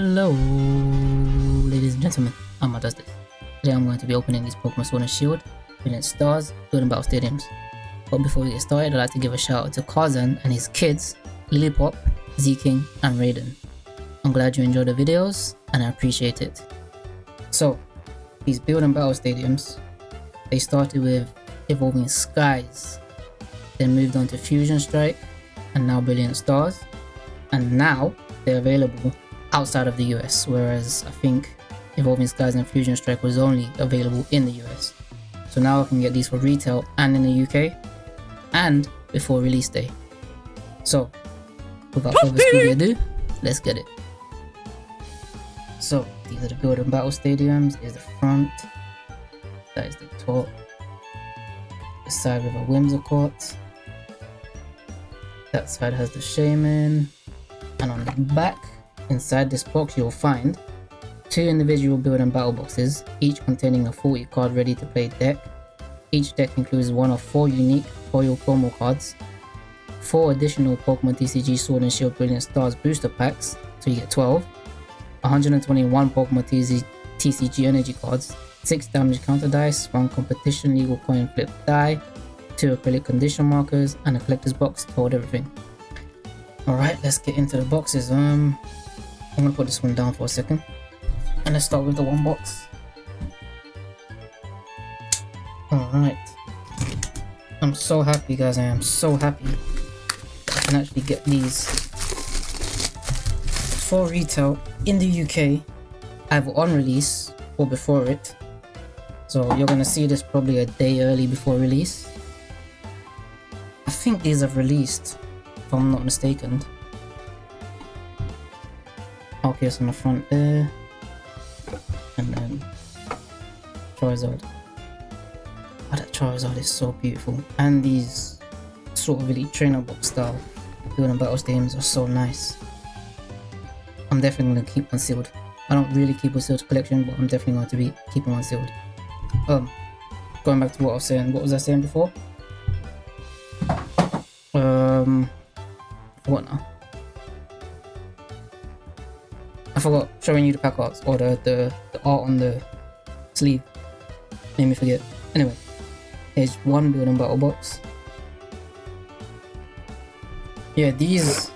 Hello, ladies and gentlemen, I'm This. Today I'm going to be opening these Pokemon Sword and Shield, Brilliant Stars, Building Battle Stadiums. But before we get started, I'd like to give a shout out to Karzan and his kids, Lilipop, Z-King, and Raiden. I'm glad you enjoyed the videos, and I appreciate it. So, these Building Battle Stadiums, they started with Evolving Skies, then moved on to Fusion Strike, and now Brilliant Stars, and now they're available outside of the US, whereas I think Evolving Skies and Fusion Strike was only available in the US. So now I can get these for retail and in the UK, and before release day. So, without further ado, let's get it. So, these are the Build and Battle Stadiums, is the front, that is the top, the side with a Whimsicott, that side has the Shaymin, and on the back, inside this box you'll find two individual build and battle boxes, each containing a 40 card ready to play deck. Each deck includes one of four unique foil promo cards, four additional Pokemon TCG Sword and Shield Brilliant Stars booster packs, so you get 12, 121 Pokemon TCG, energy cards, 6 damage counter dice, 1 competition legal coin flip die, 2 acrylic condition markers, and a collector's box to hold everything. Alright, let's get into the boxes. Um, I'm gonna put this one down for a second. And let's start with the one box. Alright. I'm so happy guys, I am so happy I can actually get these for retail in the UK either on release or before it. So you're gonna see this probably a day early before release. I think these have released if I'm not mistaken. Arceus on the front there. And then Charizard. Oh, that Charizard is so beautiful. And these sort of elite trainer box style building battle games are so nice. I'm definitely going to keep one sealed. I don't really keep a sealed collection, but I'm definitely going to be keeping one sealed. Um, going back to what I was saying, what was I saying before? Um, what now? I forgot showing you the pack arts or the, the, the art on the sleeve. Made me forget. Anyway, here's one building battle box. Yeah, these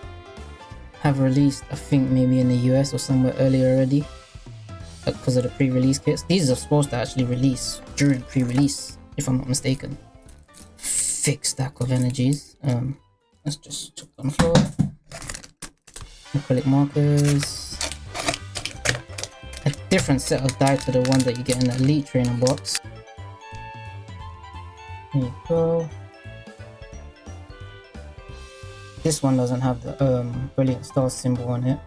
have released, I think maybe in the US or somewhere earlier already. Because of the pre-release kits. These are supposed to actually release during pre-release, if I'm not mistaken. Thick stack of energies. Um, let's just chuck on the floor. Acrylic markers. Different set of die to the one that you get in the Elite Trainer box. There you go. This one doesn't have the um, Brilliant Star symbol on it.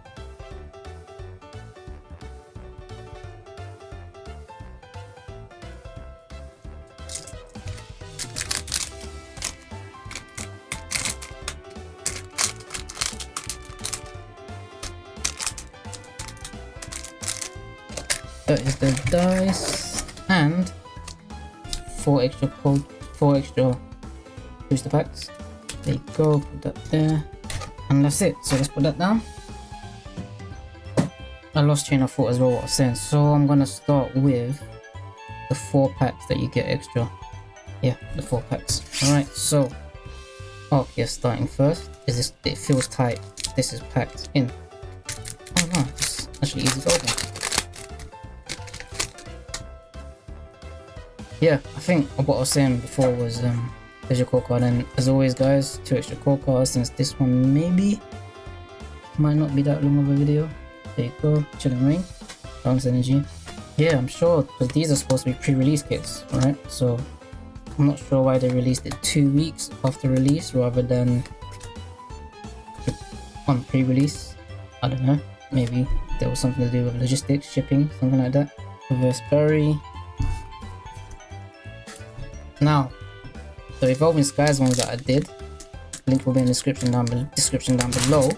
Is the dice and four extra code, four extra booster packs. There you go, put that there. And that's it. So let's put that down. I lost train of thought as well what I was saying. So I'm gonna start with the four packs that you get extra. Yeah, the four packs. Alright, so oh yeah, starting first. Is this it feels tight. This is packed in. Oh no, it's actually easy to open. Yeah, I think what I was saying before was um, there's your core card, and as always, guys, two extra core cards since this one maybe might not be that long of a video. There you go, chilling ring, bounce energy. Yeah, I'm sure because these are supposed to be pre-release kits, alright? So I'm not sure why they released it two weeks after release rather than on pre-release. I don't know. Maybe there was something to do with logistics, shipping, something like that. Reverse Barry, now, the Evolving Skies ones that I did, link will be in the description down, description down below.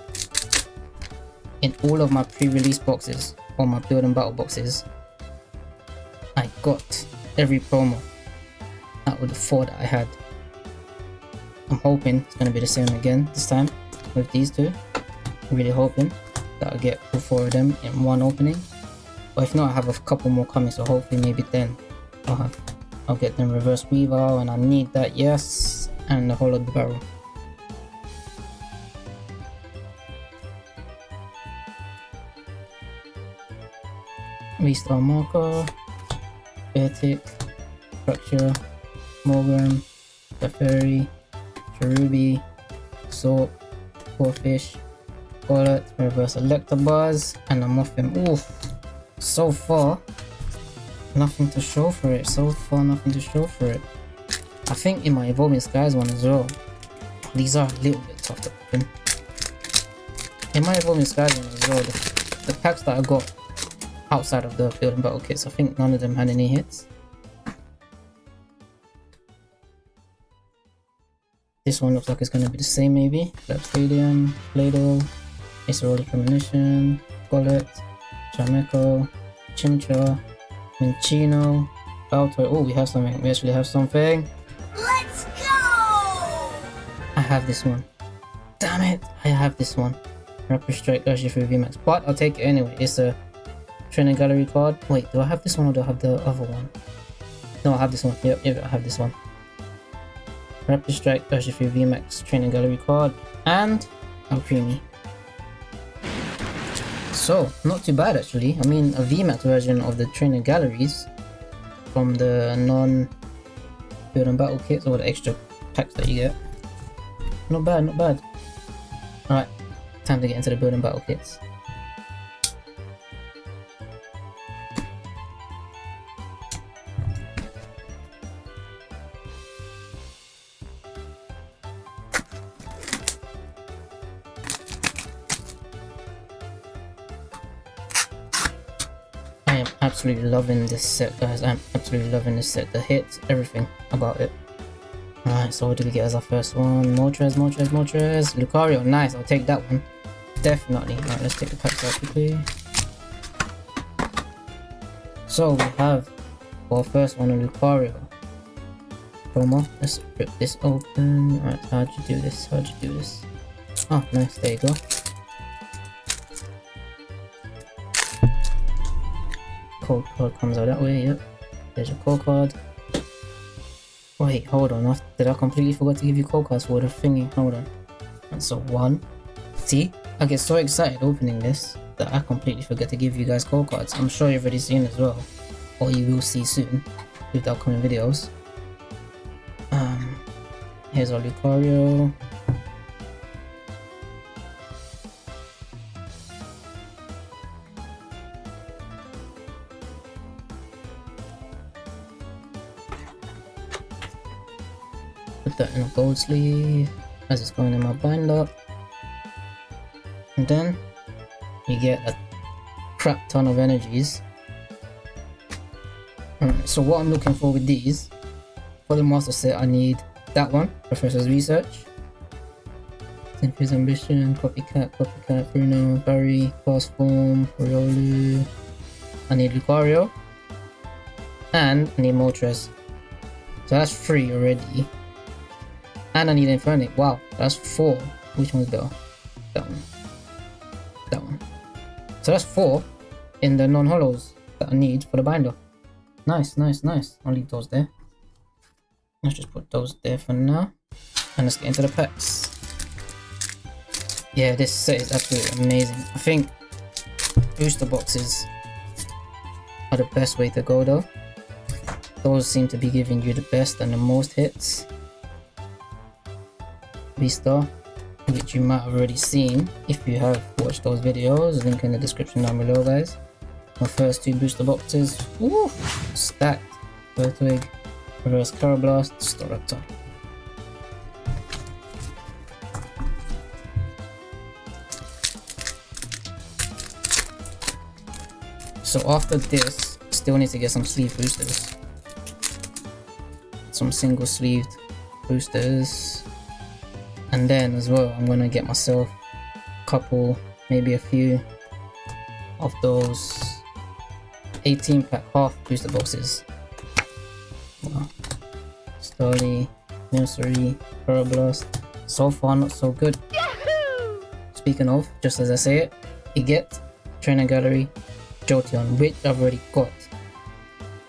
In all of my pre-release boxes, or my build and battle boxes, I got every promo out of the four that I had. I'm hoping it's going to be the same again this time with these two. I'm really hoping. that I'll get all four of them in one opening. But if not, I have a couple more coming, so hopefully maybe then I'll have I'll get them reverse weaver and I need that, yes, and the whole of the barrel. Restart marker, Beartic, Structure, Morgan, Teferi, Cherubi, Salt, Fish, Bullet, Reverse Electabuzz, and a Muffin. Oof! So far, nothing to show for it. So far, nothing to show for it. I think in my Evolving Skies one as well, these are a little bit tough to open. In my Evolving Skies one as well, the, the packs that I got outside of the Field building battle kits. I think none of them had any hits. This one looks like it's gonna be the same maybe. Lab Stadium, Play-Doh, Acerolic Premonition, Golett, Jameco, Chimchar, Minccino, Baltoy. Oh, we have something. We actually have something. Let's go! I have this one. Damn it! I have this one. Rapid Strike Urshifu VMAX. But I'll take it anyway. It's a Training gallery card. Wait, do I have this one or do I have the other one? No, I have this one. Yep, yep, I have this one. Rapid Strike Urshifu VMAX training gallery card and Alcremie. So, not too bad actually. I mean, a VMAX version of the trainer galleries from the non build and battle kits or the extra packs that you get. Not bad, not bad. Alright, time to get into the build and battle kits. Absolutely loving this set guys i'm absolutely loving this set the hits everything about it Alright, so what do we get as our first one? Moltres, Moltres, Moltres, Lucario, nice, I'll take that one. Definitely. Alright, let's take the packs out quickly. So we have our first one, a Lucario. Promo. Let's rip this open. Alright, how'd you do this? How'd you do this? Oh, nice, there you go. Code card comes out that way, yep. There's your code card. Wait, hold on, did I completely forget to give you code cards for the thingy? Hold on. That's a one. See? I get so excited opening this that I completely forget to give you guys code cards. I'm sure you've already seen as well. Or you will see soon with the upcoming videos. Um, here's our Lucario. That in a gold sleeve as it's going in my binder. And then you get a crap ton of energies. So what I'm looking for with these, for the master set I need that one, Professor's Research. Cynthia Ambition, Copycat, Copycat, Bruno, Barry, Fast Form, Riolu. I need Lucario. And I need Moltres. So that's three already. And I need Infernape. Wow, that's four. Which one's better? That one. That one. So that's four in the non-holos that I need for the binder. Nice, nice, nice. I'll leave those there. Let's just put those there for now. And let's get into the packs. Yeah, this set is absolutely amazing. I think booster boxes are the best way to go though. Those seem to be giving you the best and the most hits. Vista, which you might have already seen if you have watched those videos. Link in the description down below, guys. My first two booster boxes, woo, stacked. Turtwig, Reverse Karrablast, Staraptor. So after this, still need to get some sleeve boosters. Some single sleeved boosters and then as well I'm gonna get myself a couple maybe a few of those 18 pack half booster boxes wow. Starly, Nursery, Karrablast so far not so good Yahoo! speaking of just as I say it You get Trainer Gallery, Jolteon, which I've already got.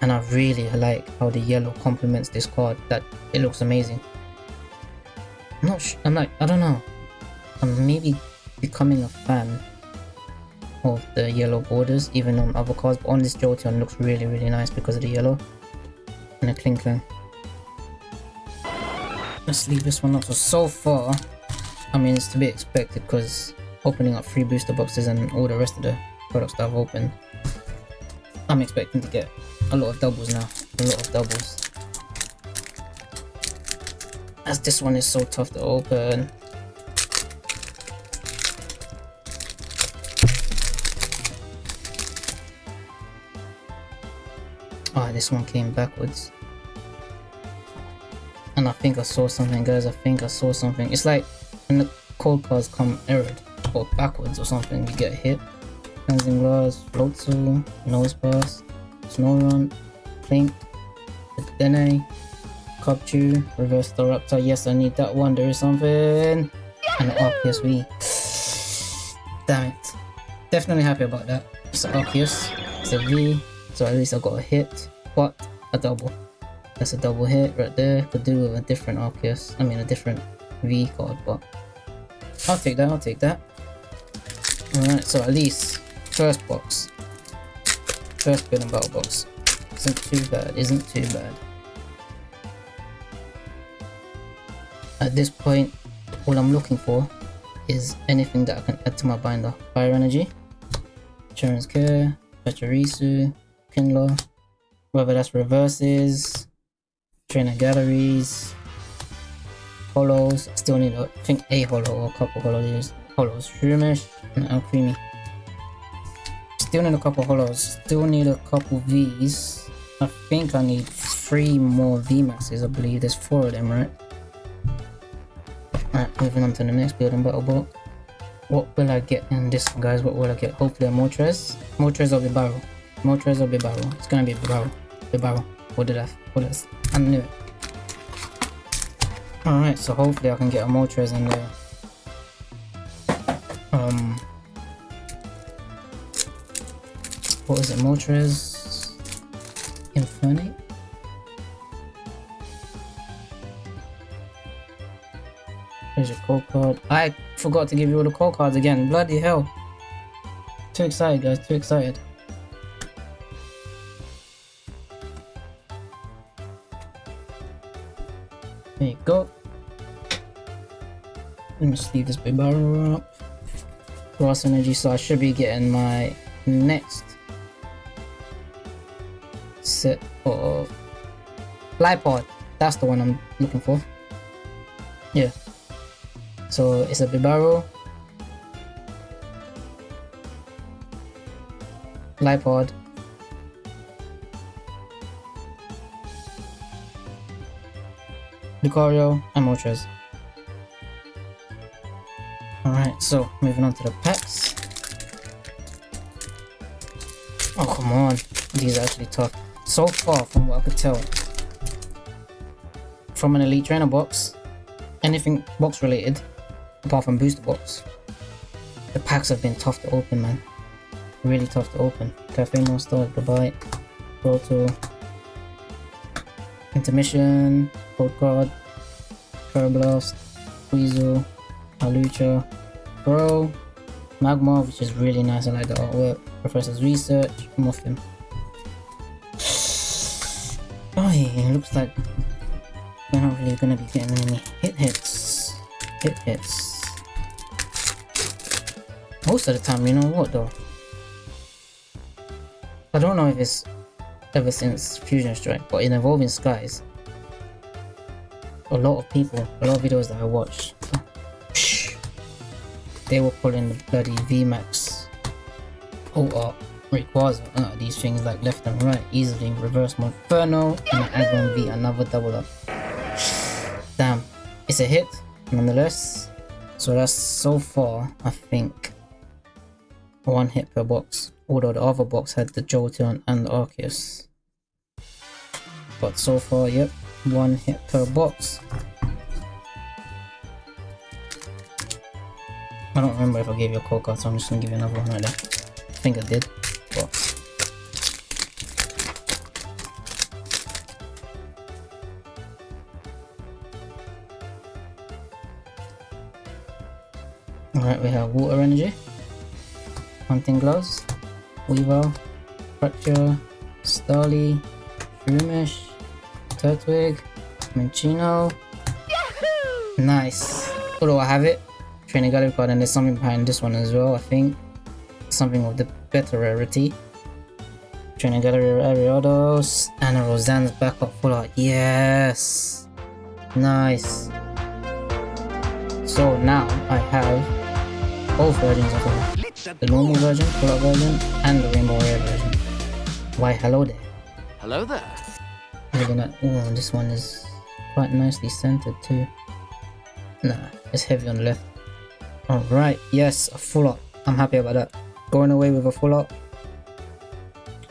And I really like how the yellow complements this card, that it looks amazing. I'm not I'm like, uh, I don't know. I'm maybe becoming a fan of the yellow borders, even on other cards, but on this Jolteon looks really, really nice because of the yellow. And the Klinklang. Let's leave this one up. So, so far, I mean, it's to be expected because opening up free booster boxes and all the rest of the products that I've opened, I'm expecting to get a lot of doubles now. A lot of doubles. As this one is so tough to open. Ah, this one came backwards. And I think I saw something, guys. I think I saw something. It's like when the cold cards come errored or backwards or something, you get hit. Cleansing Glass, Floatzel, Nosepass, Snorunt, Plink, Dene, Cubchoo, Reverse Staraptor. Yes, I need that one. There is something. And Arceus V. Damn it. Definitely happy about that. It's an Arceus. It's a V. So at least I got a hit. What? a double. That's a double hit right there. Could do with a different Arceus. I mean a different V card, but I'll take that, I'll take that. Alright, so at least first box. First building battle box. Isn't too bad, isn't too bad. At this point, all I'm looking for is anything that I can add to my binder. Fire Energy, Insurance Care, Pachirisu, Kinlaw, whether that's reverses, trainer galleries, holos. Still need, a, I think, a holo or a couple holos. Holos. Shroomish and Alcremie. Still need a couple holos. Still need a couple Vs. I think I need three more VMAXs, I believe. There's four of them, right? Alright, moving on to the next building battle box. What will I get in this one, guys? What will I get? Hopefully a Moltres. Moltres or Bibarel. Moltres or Bibarel. It's gonna be Bibarel. Bibarel. What did I? What else? I knew it. Alright, so hopefully I can get a Moltres in there. Um, what was it? Moltres Infernape? Here's your code card. I forgot to give you all the code cards again. Bloody hell. Too excited, guys. Too excited. There you go. Let me just leave this Bibarel up. Grass energy, so I should be getting my next set of Lipod. That's the one I'm looking for. Yeah. So it's a Bibarel, Lipod, Lucario, and Moltres. Alright, so moving on to the packs. Oh, come on. These are actually tough. So far, from what I could tell, from an Elite Trainer box, anything box related, apart from Booster Box, the packs have been tough to open, man. Really tough to open. Cafe Monster, Goodbye, Proto, Intermission, Code Card, Karrablast, Weasel, Alucha, Pro, Magma, which is really nice, I like the artwork, Professor's Research, Muffin. Oh, it looks like we're not really gonna be getting any hit hits. Hit hits. Most of the time, you know what though? I don't know if it's ever since Fusion Strike, but in Evolving Skies, a lot of people, a lot of videos that I watched, they were pulling the bloody VMAX OR Rayquaza, uh, these things like left and right, easily reverse Monferno and Aggron V, another double up. Damn, it's a hit nonetheless. So that's so far, I think, one hit per box. Although the other box had the Jolteon and the Arceus. But so far, yep, one hit per box. I don't remember if I gave you a code card, so I'm just gonna give you another one right there. I think I did. Alright, we have water energy, hunting gloves, weaver, Fracture, Starly, Shroomish, Turtwig, Minccino. Nice. Although I have it, training gallery card, and there's something behind this one as well, I think. Something of the better rarity. Training gallery Ariados, and a Roseanne's backup full art. Yes! Nice. So now I have both versions of it. The normal version, full art version, and the rainbow rare version. Why hello there. Hello there. Looking at oh this one is quite nicely centered too. Nah, it's heavy on the left. Alright, yes, a full up. I'm happy about that. Going away with a full up.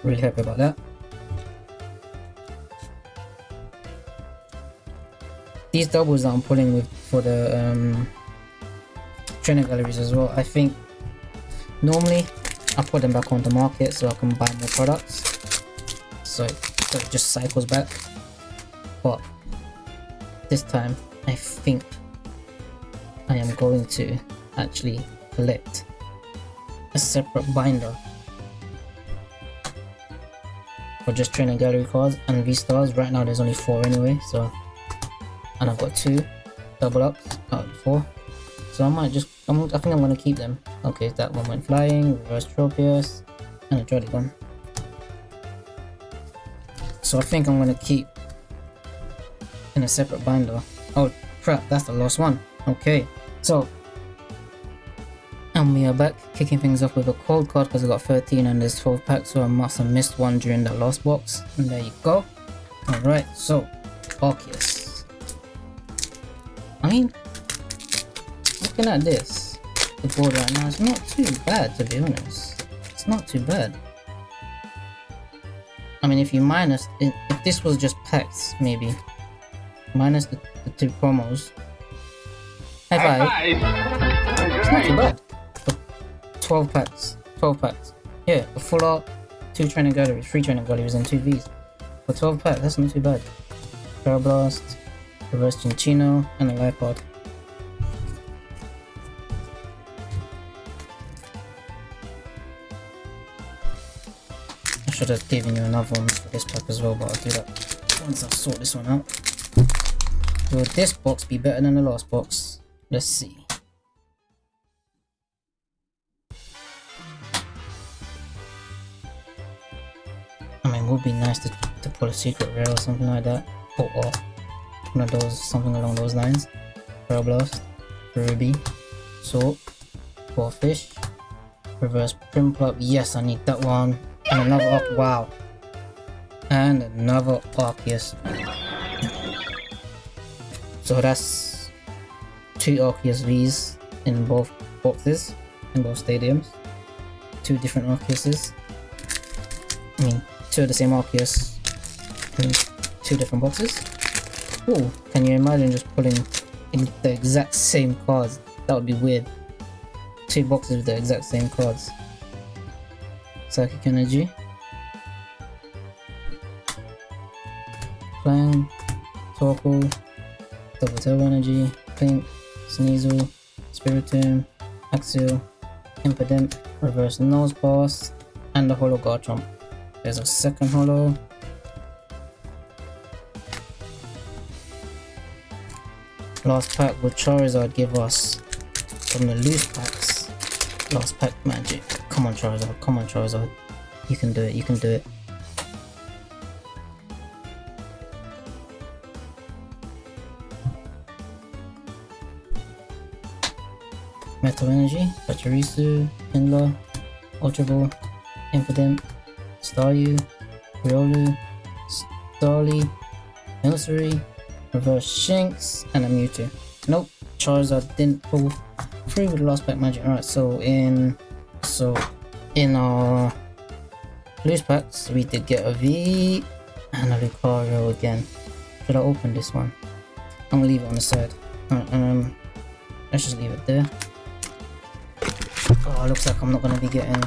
Really happy about that. These doubles that I'm pulling with for the um, trainer galleries as well. I think normally I put them back on the market so I can buy more products. So, so it just cycles back. But this time I think I am going to actually collect a separate binder for just trainer gallery cards and V-stars. Right now there's only four anyway, so and I've got two double ups out of four. So I might just I'm, I think I'm gonna keep them. Okay, that one went flying, reverse Tropius, and a Jollygon. So I think I'm gonna keep in a separate binder. Oh crap, that's the last one. Okay, so and we are back kicking things off with a cold card because I got 13 and there's 12 packs so I must have missed one during that last box. And there you go. Alright, so Arceus. I mean, looking at this, the board right now, it's not too bad to be honest. It's not too bad. I mean, if you minus, if this was just packs, maybe. Minus the, the two promos. High five. It's not too bad. For 12 packs. 12 packs. Yeah, a full art, two training galleries, three training galleries, and two Vs. For 12 packs, that's not too bad. Karrablast, Reverse Cinccino, and a Life Pod. Should have given you another one for this pack as well, but I'll do that once I sort this one out. Will this box be better than the last box? Let's see. I mean, it would be nice to, to pull a secret rare or something like that. Or, or one of those, something along those lines. Karrablast, Ruby, Salt, Fish, Reverse Prinplup. Yes, I need that one. And another Arc- wow. And another Arceus. So that's two Arceus Vs in both boxes, in both stadiums. Two different Arceuses. I mean, two of the same Arceus in two different boxes. Oh, can you imagine just pulling in the exact same cards? That would be weird. Two boxes with the exact same cards. Psychic Energy. Flying, Torkoal, Double Turbo Energy, Pink, Sneasel, Spiritomb, Axel, Impidimp, Reverse Nose Nosepass, and the Holo Garchomp. There's a second Holo. Last pack will Charizard give us from the loose packs. Last pack magic. Come on Charizard, come on Charizard. You can do it, you can do it. Metal Energy, Pachirisu, Pinla, Ultra Ball, Impidimp, Staryu, Riolu, Starly, Nursery, Reverse Shinx, and a Mewtwo. Nope, Charizard didn't pull through with the last pack magic. Alright, so in so in our loose packs, we did get a V and a Lucario again. Should I open this one? I'm gonna leave it on the side. um, let's just leave it there. Oh, looks like I'm not gonna be getting.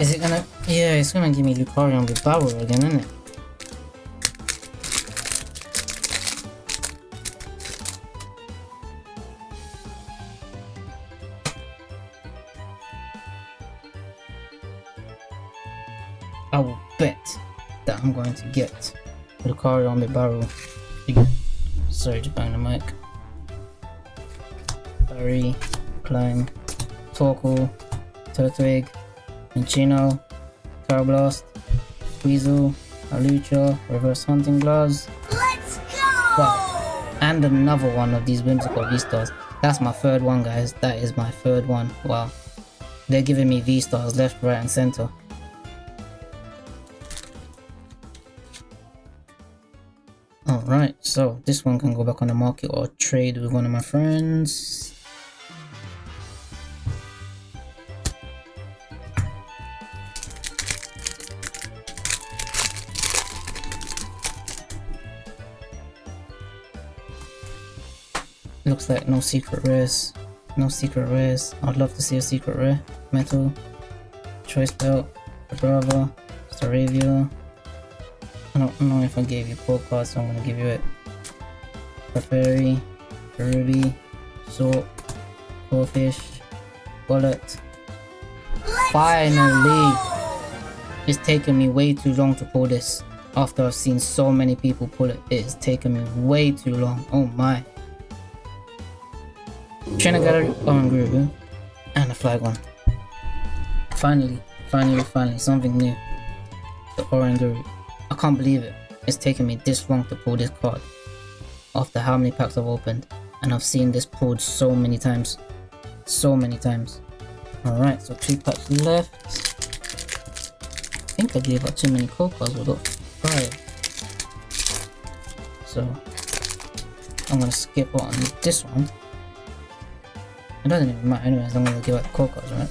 Is it gonna? Yeah, it's gonna give me Lucario with Barrow again, isn't it? I'm going to get Lucario with Barrow again. Sorry to bang the mic. Barry, Climb, Torkoal, Turtwig, Minccino, Karrablast, Weasel, Alucha, Reverse Hunting Gloves, Let's go! Wow. and another one of these Whimsicott V-Stars. That's my third one guys, that is my third one, wow. They're giving me V-Stars left, right and center. So this one can go back on the market or trade with one of my friends. Looks like no secret rares. No secret rares. I'd love to see a secret rare. Metal. Choice belt. Brava. Staravia. I don't know if I gave you core cards, so I'm gonna give you it. Clefairy. Ruby. Salt. Corphish. Bullet. Let's Finally! go! It's taken me way too long to pull this. After I've seen so many people pull it, it has taken me way too long. Oh my. Trinidad Oranguru and a flag one. Finally, finally, finally, something new. The Oranguru. I can't believe it. It's taken me this long to pull this card. After how many packs I've opened. And I've seen this pulled so many times. So many times. Alright, so two packs left. I think I gave out too many code cards. We got five. So I'm gonna skip on this one. It doesn't even matter anyway as long as I give out the code cards, right?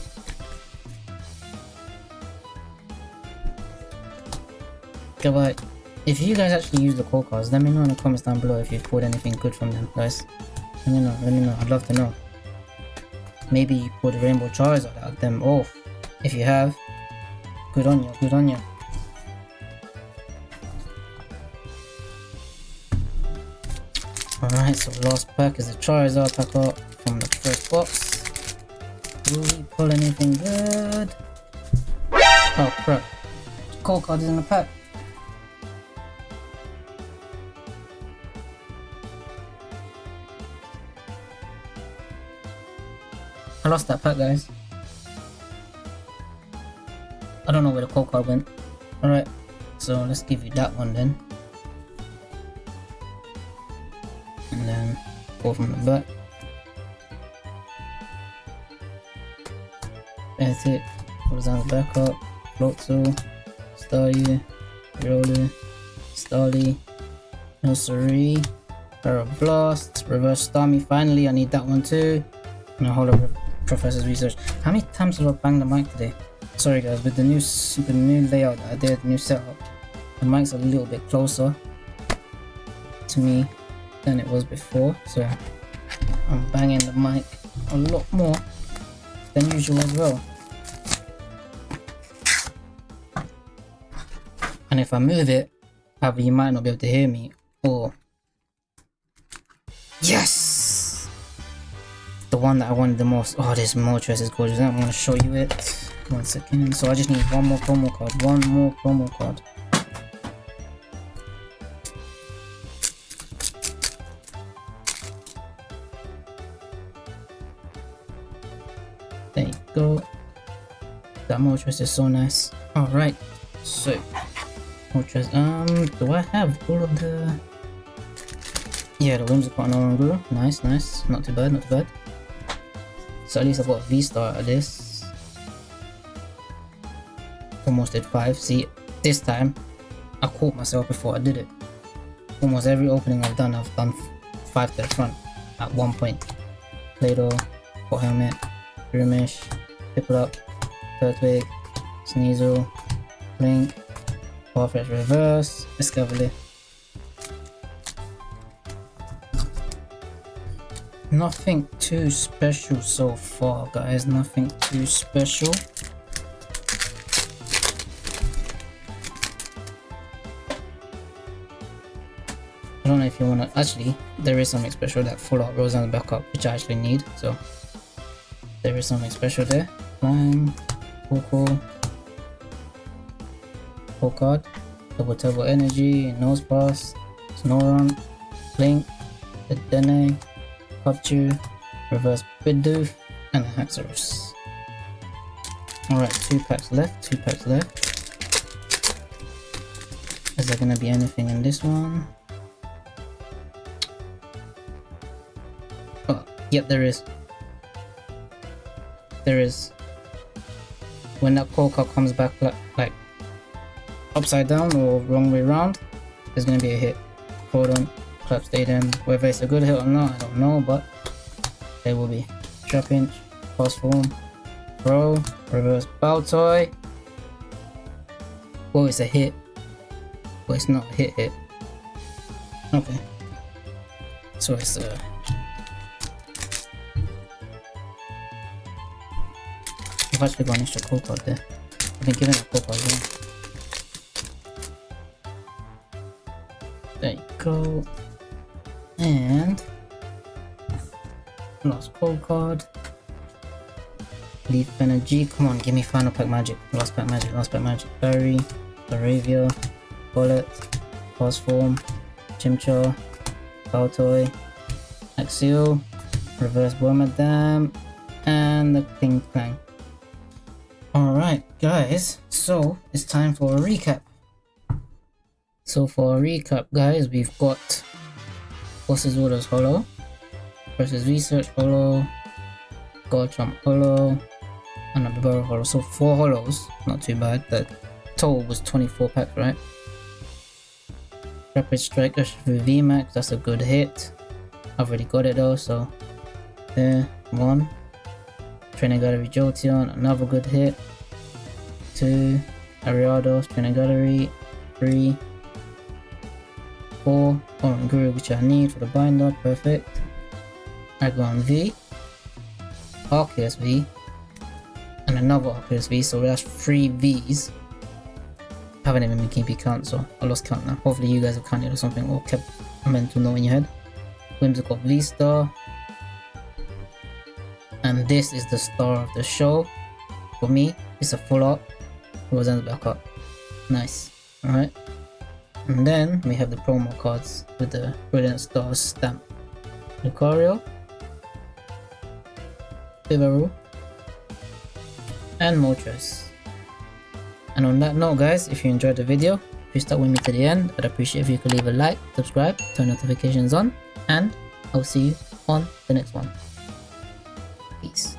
But if you guys actually use the code cards, let me know in the comments down below if you've pulled anything good from them, guys. Let me know, let me know, I'd love to know. Maybe you pulled the Rainbow Charizard out of them off. If you have, good on you, good on you. Alright, so last pack is the Charizard pack up from the first box. Will we pull anything good? Oh crap. Cold card is in the pack. I lost that pack guys. I don't know where the cold card went. Alright, so let's give you that one then. And then go from the back. That's it. Horizontal backup, Floatzel, Staryu, Roller, Starly, Nursery, Blast, Reverse Starmie. Finally, I need that one too. And a of Professor's Research. How many times have I banged the mic today? Sorry guys, with the new with the new layout I did, new setup, the mic's a little bit closer to me than it was before, so I'm banging the mic a lot more than usual as well. And if I move it, you might not be able to hear me, or one that I wanted the most. Oh, this Moltres is gorgeous. I'm gonna show you it. One second. So I just need one more promo card. One more promo card. There you go. That Moltres is so nice. Alright, so Moltres, um, do I have all of the Yeah, the Whimsicott and longer. Nice, nice. Not too bad, not too bad. So at least I got a V-star at this. Almost did 5. See, this time, I caught myself before I did it. Almost every opening I've done, I've done 5 to the front at one point. Play-Doh, Hot Helmet, Grimish, Piplup, Turtwig, Sneasel, Blink, Farfetch Reverse, Escavalier. Nothing too special so far, guys. Nothing too special. I don't know if you want to... Actually, there is something special that full out rolls on the backup, which I actually need. So, there is something special there. Climb, Coco, Card, Double Turbo Energy, Nosepass, Snorunt, Blink, Dedenne, Capture, Reverse Bidoof, and Haxorus. Alright, two packs left, two packs left. Is there gonna be anything in this one? Oh, yep, there is. There is. When that Polka comes back like, like upside down or wrong way round, there's gonna be a hit. Hold on, clap stadium. Whether it's a good hit or not, I don't know, but there will be. Trap inch, cross form, pro, reverse bow Baltoy. Oh, it's a hit. But it's not a hit hit. Okay. So it's uh I've actually got an extra code card there. I've been given a code card well. There you go. And lost code card. Leaf Energy. Come on, give me final pack magic. Last pack magic, last pack magic. berry Laravia, Bullet, Pulse Form, Chimchar, Baltoy, Axio, Reverse Wormadam, and the King Clang. Alright, guys, so it's time for a recap. So for a recap, guys, we've got Boss's Orders Holo, versus Research Holo, Garchomp Holo, and a Burrow Holo. So four holos, not too bad. The total was 24 packs, right? Rapid Strike Urshifu VMAX, that's a good hit. I've already got it though, so there, one. Training Gallery Jolteon, another good hit. Two. Ariados, Training Gallery, three. Four. Oranguru, which I need for the binder, perfect. Aggron V. Arceus V. And another Arceus V, so that's three Vs. I haven't even been keeping count, so I lost count now. Hopefully you guys have counted or something or kept a mental note in your head. Whimsicott V-Star. And this is the star of the show. For me, it's a full up, art. Roseanne's back up. Nice. Alright. And then we have the promo cards with the Brilliant Stars stamp. Lucario. Bibarel. And Moltres. And on that note guys, if you enjoyed the video, if you stuck with me to the end, I'd appreciate if you could leave a like, subscribe, turn notifications on, and I'll see you on the next one. Peace.